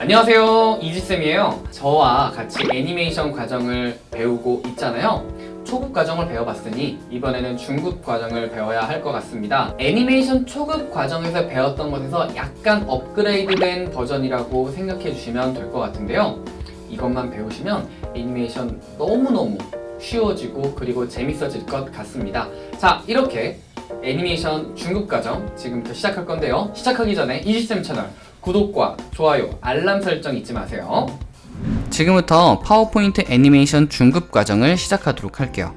안녕하세요. 이지쌤이에요. 저와 같이 애니메이션 과정을 배우고 있잖아요. 초급 과정을 배워봤으니 이번에는 중급 과정을 배워야 할 것 같습니다. 애니메이션 초급 과정에서 배웠던 것에서 약간 업그레이드된 버전이라고 생각해 주시면 될 것 같은데요. 이것만 배우시면 애니메이션 너무너무 쉬워지고 그리고 재밌어질 것 같습니다. 자 이렇게 애니메이션 중급 과정 지금부터 시작할 건데요. 시작하기 전에 이지쌤 채널 구독과 좋아요, 알람 설정 잊지 마세요. 지금부터 파워포인트 애니메이션 중급 과정을 시작하도록 할게요.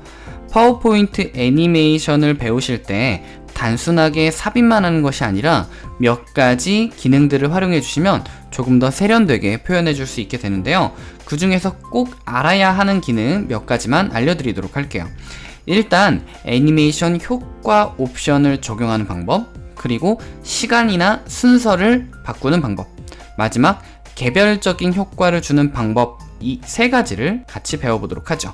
파워포인트 애니메이션을 배우실 때 단순하게 삽입만 하는 것이 아니라 몇 가지 기능들을 활용해 주시면 조금 더 세련되게 표현해 줄 수 있게 되는데요. 그 중에서 꼭 알아야 하는 기능 몇 가지만 알려드리도록 할게요. 일단 애니메이션 효과 옵션을 적용하는 방법 그리고 시간이나 순서를 바꾸는 방법. 마지막 개별적인 효과를 주는 방법 이 세 가지를 같이 배워보도록 하죠.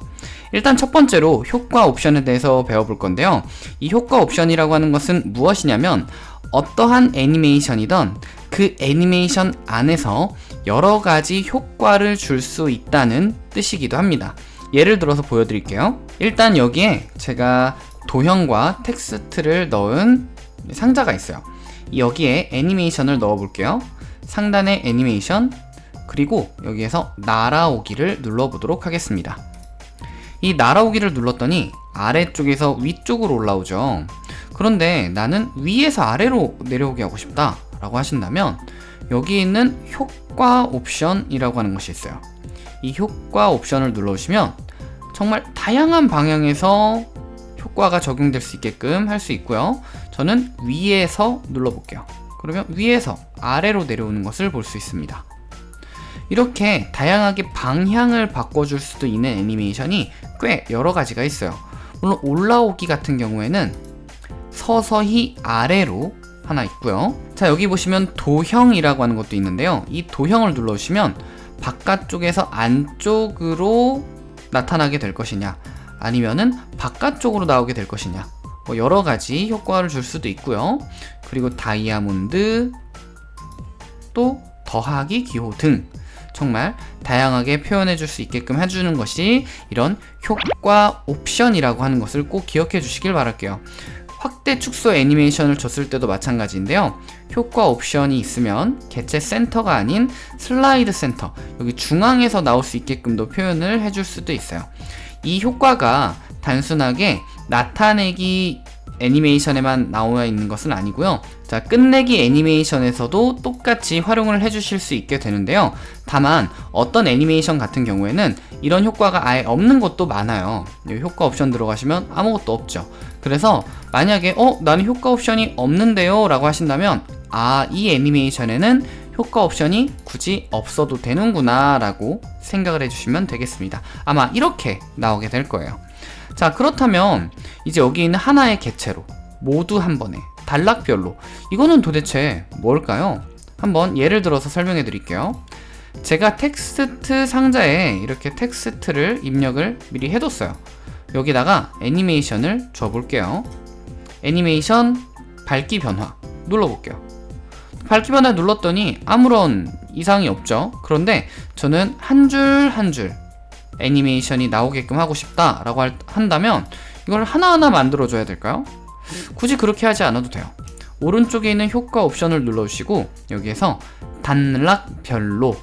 일단 첫 번째로 효과 옵션에 대해서 배워볼 건데요. 이 효과 옵션이라고 하는 것은 무엇이냐면 어떠한 애니메이션이던 그 애니메이션 안에서 여러 가지 효과를 줄 수 있다는 뜻이기도 합니다. 예를 들어서 보여드릴게요. 일단 여기에 제가 도형과 텍스트를 넣은 상자가 있어요. 여기에 애니메이션을 넣어 볼게요. 상단에 애니메이션 그리고 여기에서 날아오기를 눌러 보도록 하겠습니다. 이 날아오기를 눌렀더니 아래쪽에서 위쪽으로 올라오죠. 그런데 나는 위에서 아래로 내려오게 하고 싶다 라고 하신다면 여기 있는 효과 옵션이라고 하는 것이 있어요. 이 효과 옵션을 눌러주시면 정말 다양한 방향에서 효과가 적용될 수 있게끔 할 수 있고요. 저는 위에서 눌러볼게요. 그러면 위에서 아래로 내려오는 것을 볼 수 있습니다. 이렇게 다양하게 방향을 바꿔줄 수도 있는 애니메이션이 꽤 여러 가지가 있어요. 물론 올라오기 같은 경우에는 서서히 아래로 하나 있고요. 자 여기 보시면 도형이라고 하는 것도 있는데요. 이 도형을 눌러주시면 바깥쪽에서 안쪽으로 나타나게 될 것이냐 아니면은 바깥쪽으로 나오게 될 것이냐. 뭐 여러 가지 효과를 줄 수도 있고요. 그리고 다이아몬드 또 더하기 기호 등 정말 다양하게 표현해 줄 수 있게끔 해주는 것이 이런 효과 옵션이라고 하는 것을 꼭 기억해 주시길 바랄게요. 확대 축소 애니메이션을 줬을 때도 마찬가지인데요. 효과 옵션이 있으면 개체 센터가 아닌 슬라이드 센터 여기 중앙에서 나올 수 있게끔도 표현을 해줄 수도 있어요 이 효과가 단순하게 나타내기 애니메이션에만 나와 있는 것은 아니고요. 자 끝내기 애니메이션에서도 똑같이 활용을 해주실 수 있게 되는데요. 다만 어떤 애니메이션 같은 경우에는 이런 효과가 아예 없는 것도 많아요. 효과 옵션 들어가시면 아무것도 없죠. 그래서 만약에 어? 나는 효과 옵션이 없는데요? 라고 하신다면 아 이 애니메이션에는 효과 옵션이 굳이 없어도 되는구나 라고 생각을 해주시면 되겠습니다. 아마 이렇게 나오게 될 거예요. 자 그렇다면 이제 여기 있는 하나의 개체로 모두 한 번에 단락별로 이거는 도대체 뭘까요? 한번 예를 들어서 설명해 드릴게요. 제가 텍스트 상자에 이렇게 텍스트를 입력을 미리 해뒀어요. 여기다가 애니메이션을 줘볼게요. 애니메이션 밝기 변화 눌러볼게요 밝기 변화 눌렀더니 아무런 이상이 없죠. 그런데 저는 한 줄 한 줄 애니메이션이 나오게끔 하고 싶다 라고 한다면 이걸 하나하나 만들어 줘야 될까요? 굳이 그렇게 하지 않아도 돼요. 오른쪽에 있는 효과 옵션을 눌러주시고 여기에서 단락별로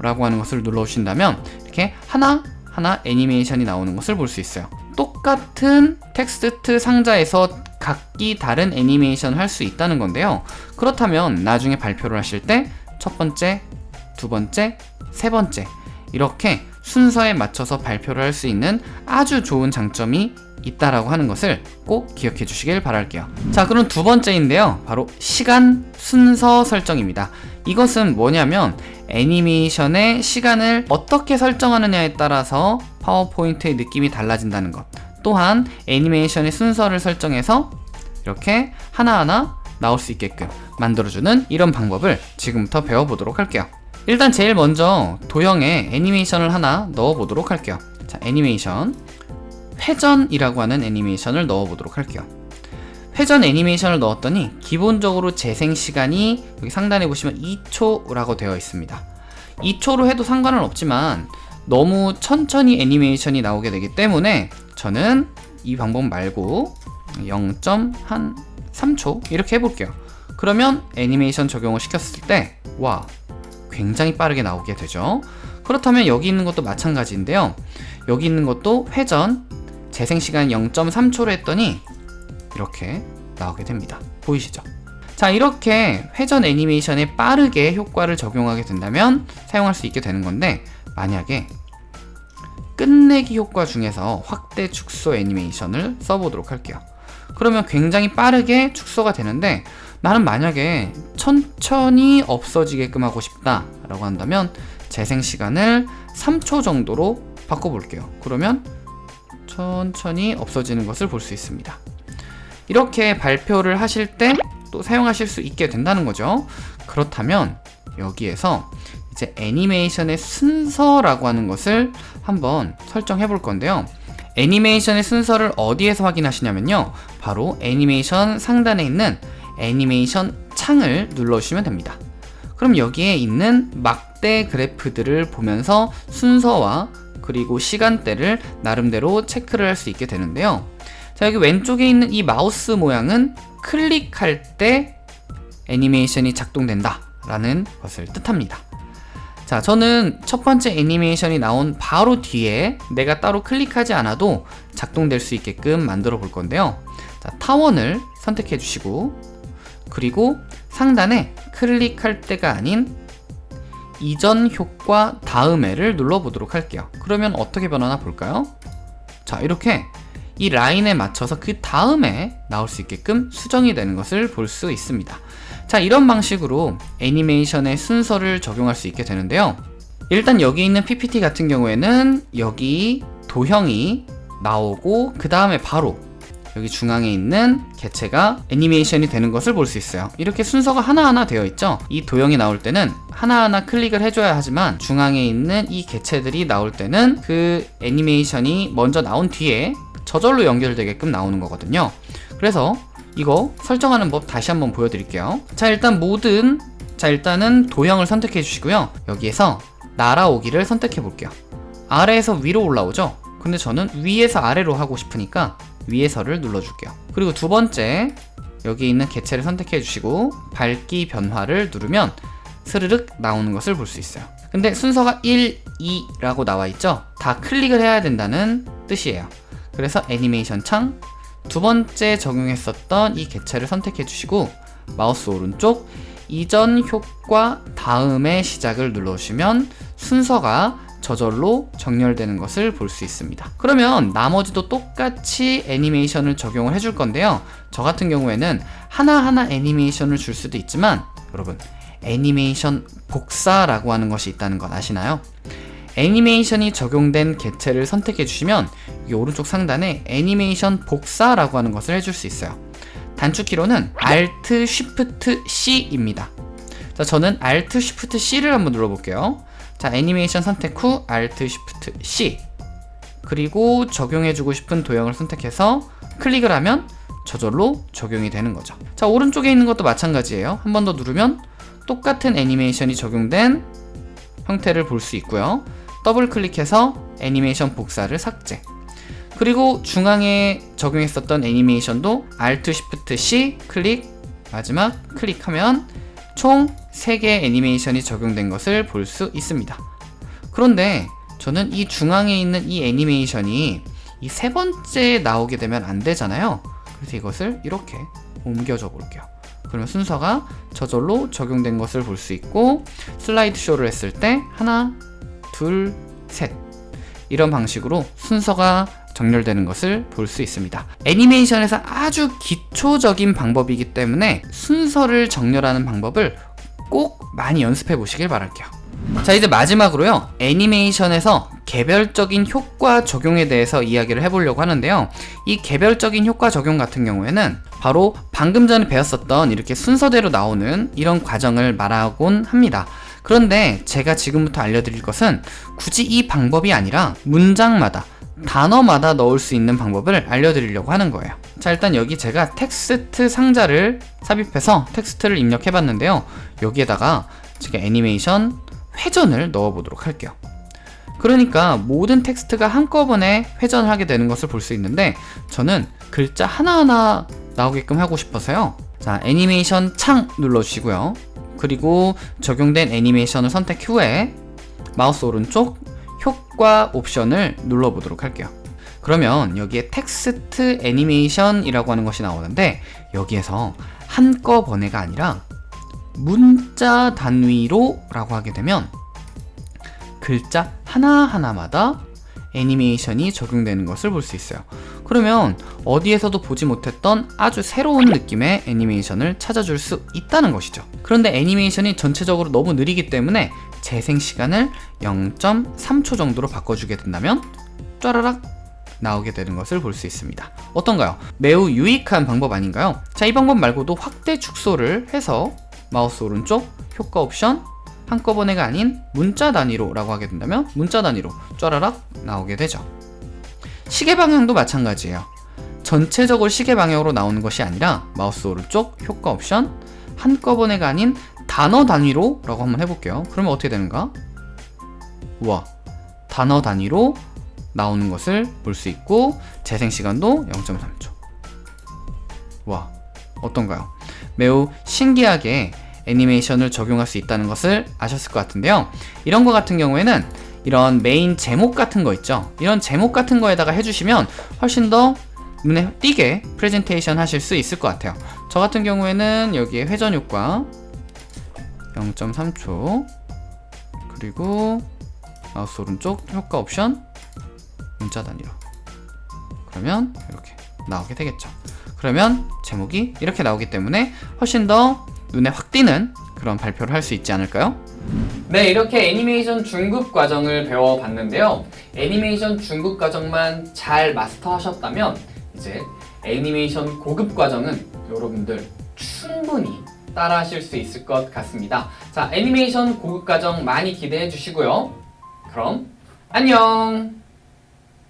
라고 하는 것을 눌러주신다면 이렇게 하나 하나 애니메이션이 나오는 것을 볼 수 있어요. 똑같은 텍스트 상자에서 각기 다른 애니메이션을 할 수 있다는 건데요. 그렇다면 나중에 발표를 하실 때 첫 번째, 두 번째, 세 번째 이렇게 순서에 맞춰서 발표를 할 수 있는 아주 좋은 장점이 있다라고 하는 것을 꼭 기억해 주시길 바랄게요. 자 그럼 두 번째인데요. 바로 시간 순서 설정입니다. 이것은 뭐냐면 애니메이션의 시간을 어떻게 설정하느냐에 따라서 파워포인트의 느낌이 달라진다는 것 또한 애니메이션의 순서를 설정해서 이렇게 하나하나 나올 수 있게끔 만들어주는 이런 방법을 지금부터 배워보도록 할게요. 일단 제일 먼저 도형에 애니메이션을 하나 넣어보도록 할게요. 자 애니메이션. 회전이라고 하는 애니메이션을 넣어보도록 할게요. 회전 애니메이션을 넣었더니 기본적으로 재생 시간이 여기 상단에 보시면 2초라고 되어 있습니다. 2초로 해도 상관은 없지만 너무 천천히 애니메이션이 나오게 되기 때문에 저는 이 방법 말고 0.3초 이렇게 해볼게요. 그러면 애니메이션 적용을 시켰을 때 와 굉장히 빠르게 나오게 되죠. 그렇다면 여기 있는 것도 마찬가지인데요. 여기 있는 것도 회전 재생시간 0.3초로 했더니 이렇게 나오게 됩니다. 보이시죠? 자 이렇게 회전 애니메이션에 빠르게 효과를 적용하게 된다면 사용할 수 있게 되는 건데 만약에 끝내기 효과 중에서 확대 축소 애니메이션을 써보도록 할게요. 그러면 굉장히 빠르게 축소가 되는데 나는 만약에 천천히 없어지게끔 하고 싶다 라고 한다면 재생 시간을 3초 정도로 바꿔볼게요. 그러면 천천히 없어지는 것을 볼 수 있습니다. 이렇게 발표를 하실 때 또 사용하실 수 있게 된다는 거죠. 그렇다면 여기에서 이제 애니메이션의 순서라고 하는 것을 한번 설정해 볼 건데요. 애니메이션의 순서를 어디에서 확인하시냐면요. 바로 애니메이션 상단에 있는 애니메이션 창을 눌러주시면 됩니다. 그럼 여기에 있는 막대 그래프들을 보면서 순서와 그리고 시간대를 나름대로 체크를 할 수 있게 되는데요. 자 여기 왼쪽에 있는 이 마우스 모양은 클릭할 때 애니메이션이 작동된다 라는 것을 뜻합니다 자 저는 첫 번째 애니메이션이 나온 바로 뒤에 내가 따로 클릭하지 않아도 작동될 수 있게끔 만들어 볼 건데요. 자, 타원을 선택해 주시고 그리고 상단에 클릭할 때가 아닌 이전 효과 다음에를 눌러보도록 할게요. 그러면 어떻게 변하나 볼까요? 자 이렇게 이 라인에 맞춰서 그 다음에 나올 수 있게끔 수정이 되는 것을 볼 수 있습니다 자 이런 방식으로 애니메이션의 순서를 적용할 수 있게 되는데요. 일단 여기 있는 PPT 같은 경우에는 여기 도형이 나오고 그 다음에 바로 여기 중앙에 있는 개체가 애니메이션이 되는 것을 볼 수 있어요. 이렇게 순서가 하나하나 되어 있죠? 이 도형이 나올 때는 하나하나 클릭을 해줘야 하지만 중앙에 있는 이 개체들이 나올 때는 그 애니메이션이 먼저 나온 뒤에 저절로 연결되게끔 나오는 거거든요. 그래서 이거 설정하는 법 다시 한번 보여드릴게요. 자 일단 모든 자 일단은 도형을 선택해 주시고요. 여기에서 날아오기를 선택해 볼게요. 아래에서 위로 올라오죠? 근데 저는 위에서 아래로 하고 싶으니까 위에서를 눌러줄게요. 그리고 두 번째 여기 있는 개체를 선택해 주시고 밝기 변화를 누르면 스르륵 나오는 것을 볼 수 있어요. 근데 순서가 1, 2라고 나와 있죠? 다 클릭을 해야 된다는 뜻이에요. 그래서 애니메이션 창 두 번째 적용했었던 이 개체를 선택해 주시고 마우스 오른쪽 이전 효과 다음에 시작을 눌러주시면 순서가 저절로 정렬되는 것을 볼 수 있습니다 그러면 나머지도 똑같이 애니메이션을 적용을 해줄 건데요 저 같은 경우에는 하나하나 애니메이션을 줄 수도 있지만 여러분 애니메이션 복사라고 하는 것이 있다는 것 아시나요? 애니메이션이 적용된 개체를 선택해 주시면 이 오른쪽 상단에 애니메이션 복사라고 하는 것을 해줄 수 있어요. 단축키로는 Alt Shift C입니다. 자 저는 Alt Shift C를 한번 눌러볼게요. 자 애니메이션 선택 후 Alt Shift C. 그리고 적용해주고 싶은 도형을 선택해서 클릭을 하면 저절로 적용이 되는 거죠. 자 오른쪽에 있는 것도 마찬가지예요. 한 번 더 누르면 똑같은 애니메이션이 적용된 형태를 볼 수 있고요 더블 클릭해서 애니메이션 복사를 삭제. 그리고 중앙에 적용했었던 애니메이션도 Alt Shift C 클릭 마지막 클릭하면 총 3개의 애니메이션이 적용된 것을 볼 수 있습니다. 그런데 저는 이 중앙에 있는 이 애니메이션이 이 세 번째 나오게 되면 안 되잖아요. 그래서 이것을 이렇게 옮겨줘 볼게요. 그러면 순서가 저절로 적용된 것을 볼 수 있고 슬라이드 쇼를 했을 때 하나 둘 셋. 이런 방식으로 순서가 정렬되는 것을 볼 수 있습니다. 애니메이션에서 아주 기초적인 방법이기 때문에 순서를 정렬하는 방법을 꼭 많이 연습해 보시길 바랄게요. 자 이제 마지막으로요. 애니메이션에서 개별적인 효과 적용에 대해서 이야기를 해보려고 하는데요. 이 개별적인 효과 적용 같은 경우에는 바로 방금 전에 배웠었던 이렇게 순서대로 나오는 이런 과정을 말하곤 합니다 그런데 제가 지금부터 알려드릴 것은 굳이 이 방법이 아니라 문장마다 단어마다 넣을 수 있는 방법을 알려드리려고 하는 거예요 자 일단 여기 제가 텍스트 상자를 삽입해서 텍스트를 입력해 봤는데요 여기에다가 제가 애니메이션 회전을 넣어 보도록 할게요. 그러니까 모든 텍스트가 한꺼번에 회전을 하게 되는 것을 볼 수 있는데 저는 글자 하나하나 나오게끔 하고 싶어서요. 자, 애니메이션 창 눌러주시고요. 그리고 적용된 애니메이션을 선택 후에 마우스 오른쪽 효과 옵션을 눌러보도록 할게요. 그러면 여기에 텍스트 애니메이션이라고 하는 것이 나오는데 여기에서 한꺼번에가 아니라 문자 단위로 라고 하게 되면 글자 하나하나마다 애니메이션이 적용되는 것을 볼 수 있어요. 그러면 어디에서도 보지 못했던 아주 새로운 느낌의 애니메이션을 찾아줄 수 있다는 것이죠. 그런데 애니메이션이 전체적으로 너무 느리기 때문에 재생 시간을 0.3초 정도로 바꿔주게 된다면 짜라락 나오게 되는 것을 볼 수 있습니다. 어떤가요? 매우 유익한 방법 아닌가요? 자, 이 방법 말고도 확대 축소를 해서 마우스 오른쪽 효과 옵션 한꺼번에가 아닌 문자 단위로 라고 하게 된다면 문자 단위로 쫘라락 나오게 되죠. 시계 방향도 마찬가지예요. 전체적으로 시계 방향으로 나오는 것이 아니라 마우스 오른쪽 효과 옵션 한꺼번에가 아닌 단어 단위로 라고 한번 해볼게요. 그러면 어떻게 되는가? 우와 단어 단위로 나오는 것을 볼 수 있고 재생 시간도 0.3초 와 어떤가요? 매우 신기하게 애니메이션을 적용할 수 있다는 것을 아셨을 것 같은데요 이런 거 같은 경우에는 이런 메인 제목 같은 거 있죠? 이런 제목 같은 거에다가 해주시면 훨씬 더 눈에 띄게 프레젠테이션 하실 수 있을 것 같아요. 저 같은 경우에는 여기에 회전 효과 0.3초 그리고 마우스 오른쪽 효과 옵션 문자 단위로. 그러면 이렇게 나오게 되겠죠. 그러면 제목이 이렇게 나오기 때문에 훨씬 더 눈에 확 띄는 그런 발표를 할 수 있지 않을까요? 네 이렇게 애니메이션 중급 과정을 배워봤는데요. 애니메이션 중급 과정만 잘 마스터하셨다면 이제 애니메이션 고급 과정은 여러분들 충분히 따라 하실 수 있을 것 같습니다. 자 애니메이션 고급 과정 많이 기대해 주시고요. 그럼 안녕